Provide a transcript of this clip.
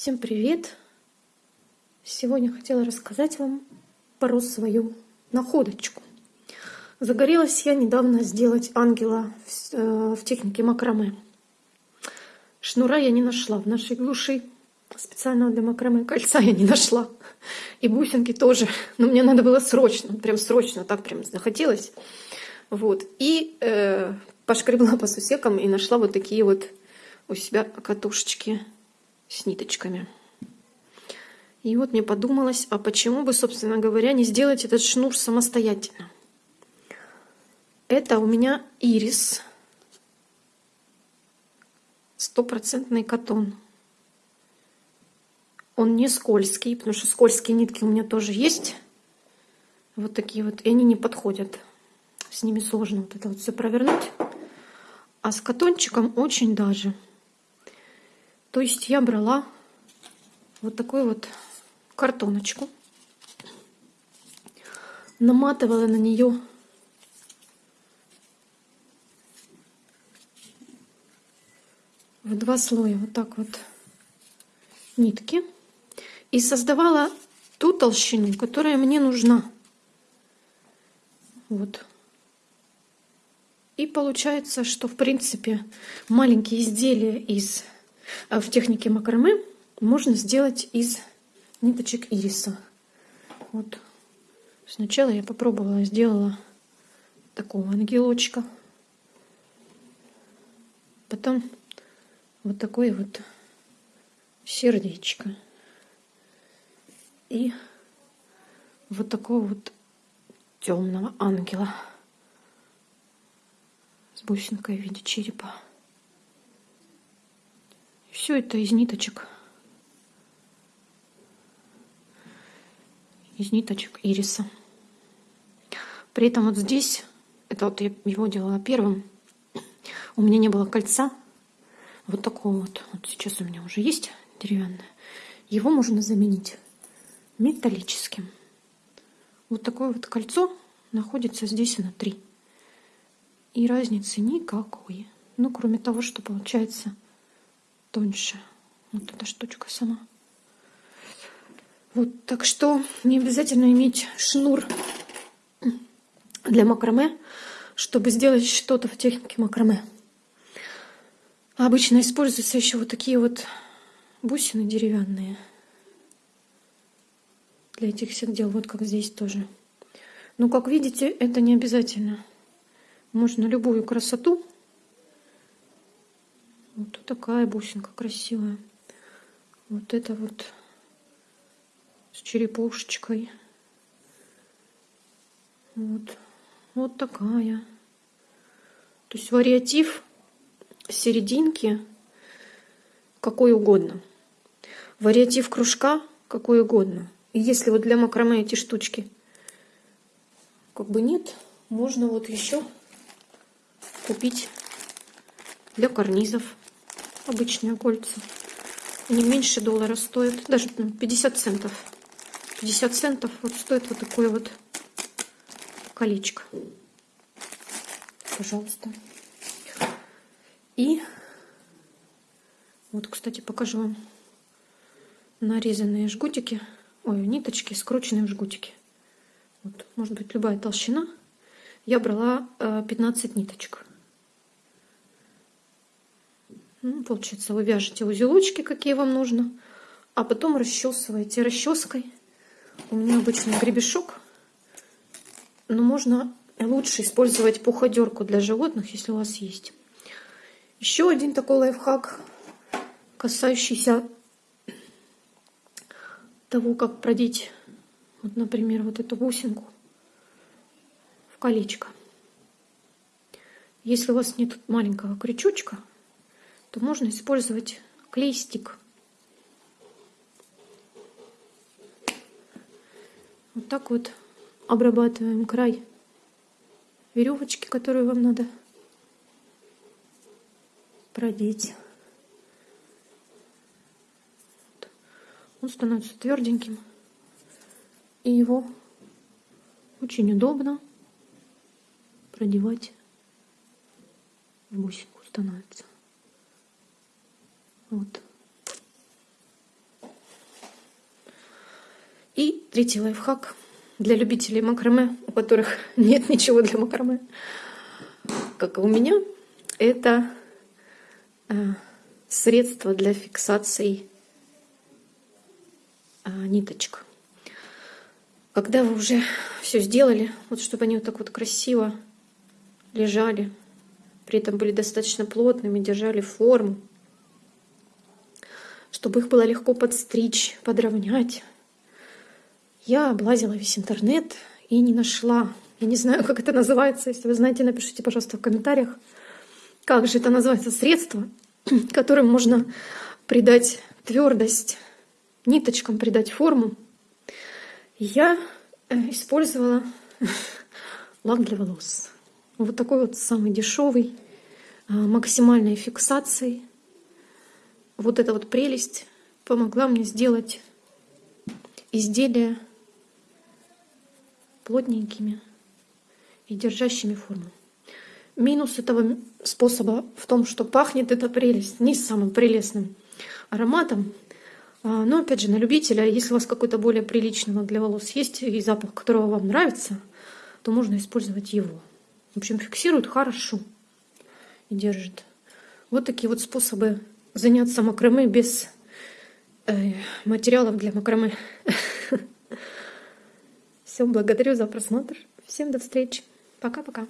Всем привет! Сегодня хотела рассказать вам про свою находочку. Загорелась я недавно сделать ангела в, э, в технике макраме. Шнура я не нашла в нашей глуши. Специального для макраме кольца я не нашла. И бусинки тоже. Но мне надо было срочно, прям срочно, так прям захотелось. Вот. И э, пошкребла по сусекам и нашла вот такие вот у себя катушечки с ниточками. И вот мне подумалось, а почему бы, собственно говоря, не сделать этот шнур самостоятельно? Это у меня ирис. Стопроцентный катон. Он не скользкий, потому что скользкие нитки у меня тоже есть. Вот такие вот, и они не подходят. С ними сложно вот это вот все провернуть. А с катончиком очень даже. То есть я брала вот такую вот картоночку, наматывала на нее в два слоя вот так вот нитки и создавала ту толщину, которая мне нужна. Вот. И получается, что в принципе маленькие изделия из в технике макраме можно сделать из ниточек ириса. Вот. Сначала я попробовала, сделала такого ангелочка. Потом вот такое вот сердечко. И вот такого вот темного ангела с бусинкой в виде черепа. Все это из ниточек. Из ниточек ириса. При этом вот здесь, это вот я его делала первым, у меня не было кольца. Вот такого вот. Вот сейчас у меня уже есть деревянное. Его можно заменить металлическим. Вот такое вот кольцо находится здесь внутри. И разницы никакой. Ну, кроме того, что получается тоньше. Вот эта штучка сама. Вот, так что не обязательно иметь шнур для макраме, чтобы сделать что-то в технике макраме. обычно используются еще вот такие вот бусины деревянные для этих всех дел. Вот как здесь тоже. Но, как видите, это не обязательно. Можно любую красоту такая бусинка красивая. Вот это вот с черепушечкой. Вот. Вот такая. То есть вариатив серединки какой угодно. Вариатив кружка какой угодно. И если вот для макраме эти штучки как бы нет, можно вот еще купить для карнизов обычные кольца. Они меньше доллара стоят, даже 50 центов. 50 центов вот стоит вот такое вот колечко. Пожалуйста. И вот, кстати, покажу вам нарезанные жгутики, ой, ниточки, скрученные в жгутики. Вот, может быть, любая толщина. Я брала 15 э, ниточек. Ну, получается, вы вяжете узелочки, какие вам нужно, а потом расчесываете расческой. У меня обычный гребешок, но можно лучше использовать пуходерку для животных, если у вас есть. Еще один такой лайфхак, касающийся того, как продеть, вот, например, вот эту бусинку в колечко. Если у вас нет маленького крючочка, то можно использовать клей-стик. Вот так вот обрабатываем край веревочки, которую вам надо продеть. Он становится тверденьким. И его очень удобно продевать в бусинку становится. Вот. Третий лайфхак для любителей макраме, у которых нет ничего для макраме, как и у меня, это э, средство для фиксации э, ниточек. Когда вы уже все сделали, вот чтобы они вот так вот красиво лежали, при этом были достаточно плотными, держали форму, чтобы их было легко подстричь, подровнять. Я облазила весь интернет и не нашла. Я не знаю, как это называется. Если вы знаете, напишите, пожалуйста, в комментариях, как же это называется средство, которым можно придать твердость ниточкам, придать форму. Я э, использовала лак для волос. Вот такой вот самый дешевый, а, максимальной фиксацией. Вот эта вот прелесть помогла мне сделать изделия плотненькими и держащими форму. Минус этого способа в том, что пахнет эта прелесть не самым прелестным ароматом. А, но опять же, на любителя, если у вас какой-то более приличный лак для волос есть и запах, которого вам нравится, то можно использовать его. В общем, фиксирует хорошо и держит. Вот такие вот способы заняться макраме без э, материалов для макраме. Все, благодарю за просмотр. Всем до встречи. Пока-пока.